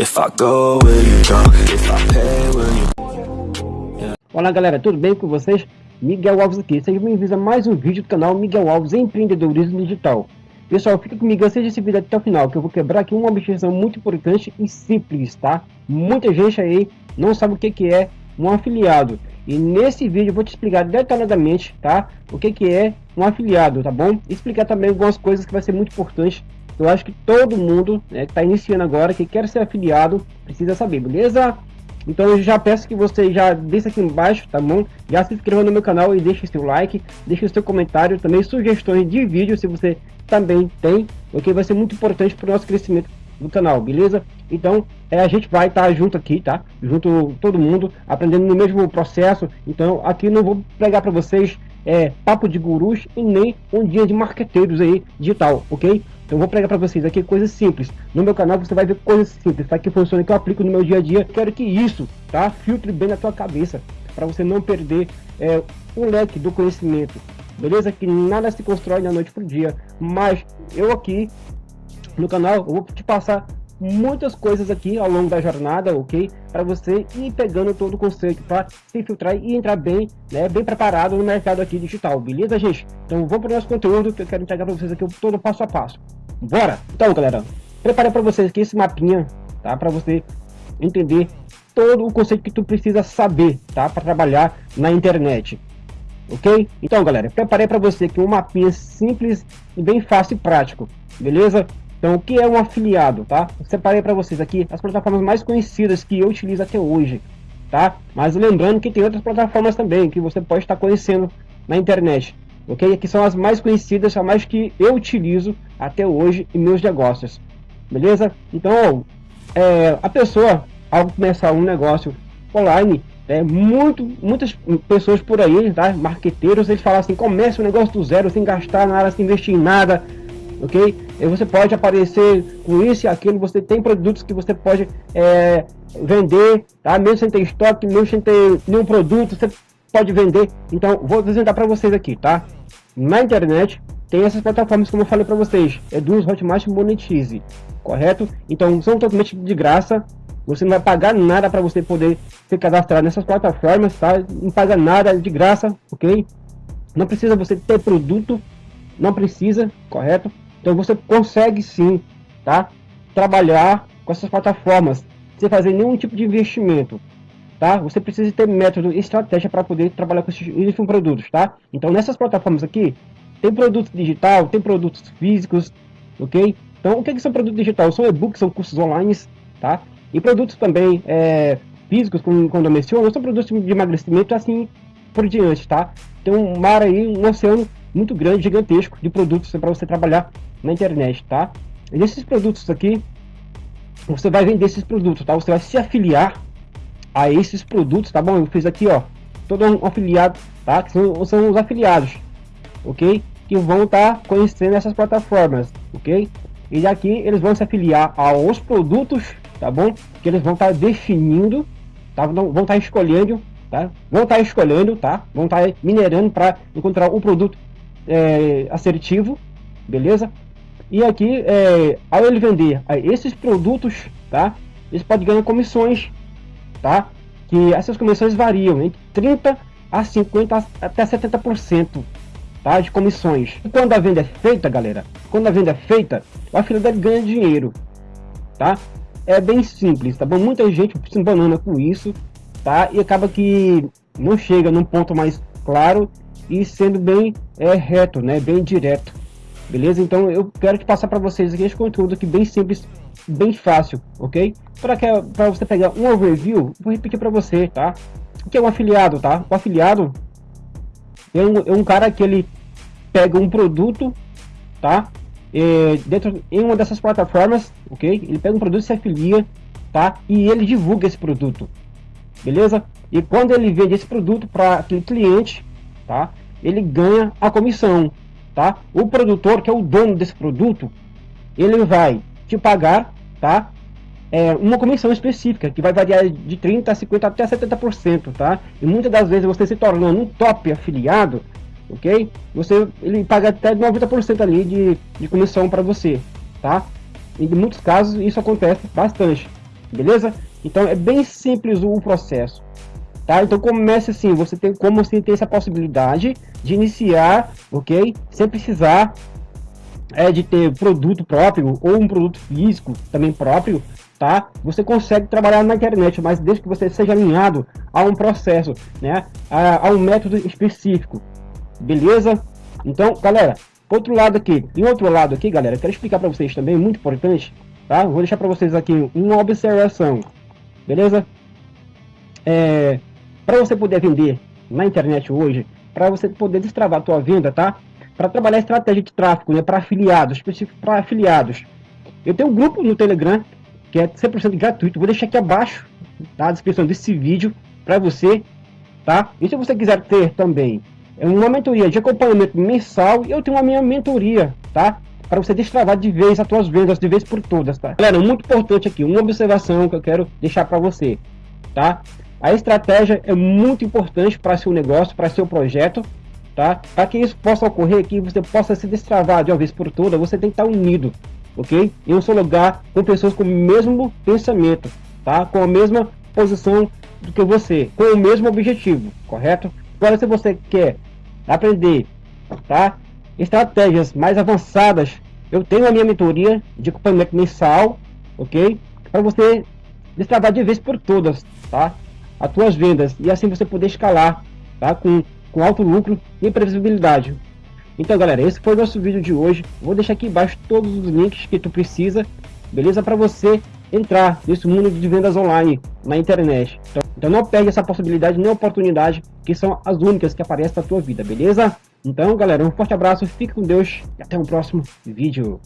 If I go, will you go? If I pay, will you... Olá galera, tudo bem com vocês? Miguel Alves aqui, sejam bem-vindos a mais um vídeo do canal Miguel Alves Empreendedorismo Digital. Pessoal, fica comigo, assista esse vídeo até o final, que eu vou quebrar aqui uma objeção muito importante e simples, tá? Muita gente aí não sabe o que, que é um afiliado. E nesse vídeo eu vou te explicar detalhadamente, tá? O que, que é um afiliado, tá bom? Explicar também algumas coisas que vai ser muito importante eu acho que todo mundo né, que está iniciando agora, que quer ser afiliado, precisa saber, beleza? Então eu já peço que você já deixe aqui embaixo, tá bom? Já se inscreva no meu canal e deixe seu like, deixe seu comentário, também sugestões de vídeo se você também tem, ok? Vai ser muito importante para o nosso crescimento do canal, beleza? Então é, a gente vai estar tá junto aqui, tá? Junto todo mundo, aprendendo no mesmo processo. Então aqui não vou pregar para vocês é, papo de gurus e nem um dia de marqueteiros aí digital, ok? Então vou pregar para vocês aqui coisas simples. No meu canal você vai ver coisas simples, tá? Que funciona, que eu aplico no meu dia a dia. Quero que isso, tá? Filtre bem na tua cabeça, para você não perder é, o leque do conhecimento. Beleza? Que nada se constrói da noite pro dia. Mas eu aqui no canal eu vou te passar muitas coisas aqui ao longo da jornada, ok? Para você ir pegando todo o conceito para se filtrar e entrar bem, né, bem preparado no mercado aqui digital, beleza, gente? Então vamos para o nosso conteúdo que eu quero entregar para vocês aqui todo passo a passo. Bora! Então, galera, preparei para vocês aqui esse mapinha, tá? Para você entender todo o conceito que tu precisa saber, tá? Para trabalhar na internet. Ok? Então, galera, preparei para você aqui um mapinha simples e bem fácil e prático, beleza? Então, o que é um afiliado, tá? Eu separei para vocês aqui as plataformas mais conhecidas que eu utilizo até hoje, tá? Mas lembrando que tem outras plataformas também que você pode estar conhecendo na internet, ok? Aqui são as mais conhecidas, as mais que eu utilizo até hoje em meus negócios, beleza? Então, é, a pessoa, ao começar um negócio online, é, muito, muitas pessoas por aí, tá? marqueteiros, eles falam assim, comece um negócio do zero, sem gastar nada, sem investir em nada, ok? E você pode aparecer com isso e aquilo, você tem produtos que você pode é, vender, tá? Mesmo sem ter estoque, mesmo sem ter nenhum produto, você pode vender. Então, vou apresentar para vocês aqui, tá? Na internet, tem essas plataformas como eu falei para vocês, Eduz, Hotmart Monetize, correto? Então, são totalmente de graça, você não vai pagar nada para você poder se cadastrar nessas plataformas, tá? Não paga nada de graça, ok? Não precisa você ter produto, não precisa, correto? Então você consegue sim, tá? Trabalhar com essas plataformas sem fazer nenhum tipo de investimento, tá? Você precisa ter método e estratégia para poder trabalhar com esses produtos, tá? Então nessas plataformas aqui tem produto digital, tem produtos físicos, ok? Então o que, que são produtos digitais? São e-books, são cursos online, tá? E produtos também é, físicos, como quando eu menciono, são produtos de emagrecimento assim por diante, tá? Tem um mar aí, um oceano muito grande, gigantesco de produtos para você trabalhar na internet, tá? E esses produtos aqui, você vai vender esses produtos, tá? Você vai se afiliar a esses produtos, tá bom? Eu fiz aqui, ó, todo um afiliado, tá? Que são, são os afiliados, ok? Que vão estar tá conhecendo essas plataformas, ok? E daqui eles vão se afiliar aos produtos, tá bom? Que eles vão estar tá definindo, tá? Vão estar tá escolhendo, tá? Vão estar tá escolhendo, tá? Vão estar tá minerando para encontrar o produto é, assertivo, beleza? E aqui, é, ao ele vender esses produtos, tá? Eles podem ganhar comissões, tá? Que essas comissões variam entre 30 a 50 até 70%, tá? De comissões. E quando a venda é feita, galera, quando a venda é feita, o afiliado ganha dinheiro, tá? É bem simples, tá bom? Muita gente se banana com isso, tá? E acaba que não chega num ponto mais claro e sendo bem é, reto, né? Bem direto. Beleza? Então eu quero te passar para vocês aqui esse conteúdo aqui bem simples, bem fácil, ok? Para que para você pegar um overview, vou repetir para você, tá? O que é um afiliado, tá? O afiliado é um, é um cara que ele pega um produto, tá? É, dentro em uma dessas plataformas, ok? Ele pega um produto se afilia, tá? E ele divulga esse produto, beleza? E quando ele vende esse produto para aquele cliente, tá? Ele ganha a comissão, tá? O produtor, que é o dono desse produto, ele vai te pagar, tá? É, uma comissão específica, que vai variar de 30 a 50 até 70%, tá? E muitas das vezes você se tornando um top afiliado, ok? Você, ele paga até 90% ali de, de comissão para você, tá? Em muitos casos isso acontece bastante, beleza? Então é bem simples o processo, tá? Então comece assim, você tem como você tem essa possibilidade de iniciar, ok? Sem precisar é, de ter produto próprio ou um produto físico também próprio, tá? Você consegue trabalhar na internet, mas desde que você seja alinhado a um processo, né? A, a um método específico, beleza? Então, galera, outro lado aqui, em outro lado aqui, galera, quero explicar para vocês também, muito importante, tá? Vou deixar para vocês aqui uma observação, beleza? É, para você poder vender na internet hoje, para você poder destravar a tua venda, tá? Para trabalhar estratégia de tráfego, né? Para afiliados, específico para afiliados. Eu tenho um grupo no Telegram que é 100% gratuito. Vou deixar aqui abaixo tá? a descrição desse vídeo para você, tá? E se você quiser ter também uma mentoria de acompanhamento mensal, eu tenho a minha mentoria, tá? Para você destravar de vez as suas vendas, de vez por todas, tá? Galera, muito importante aqui, uma observação que eu quero deixar para você, tá? A estratégia é muito importante para seu negócio, para seu projeto, tá? Para que isso possa ocorrer, que você possa se destravar de uma vez por todas, você tem que estar unido, ok? Em um só lugar, com pessoas com o mesmo pensamento, tá? Com a mesma posição do que você, com o mesmo objetivo, correto? Agora, se você quer aprender, tá? Estratégias mais avançadas, eu tenho a minha mentoria de acompanhamento mensal, ok? Para você destravar de vez por todas, tá? As tuas vendas e assim você poder escalar, tá? Com, com alto lucro e previsibilidade. Então, galera, esse foi o nosso vídeo de hoje. Vou deixar aqui embaixo todos os links que tu precisa, beleza? Para você entrar nesse mundo de vendas online na internet. Então, então não perde essa possibilidade nem oportunidade, que são as únicas que aparecem na tua vida, beleza? Então, galera, um forte abraço, fique com Deus e até o próximo vídeo.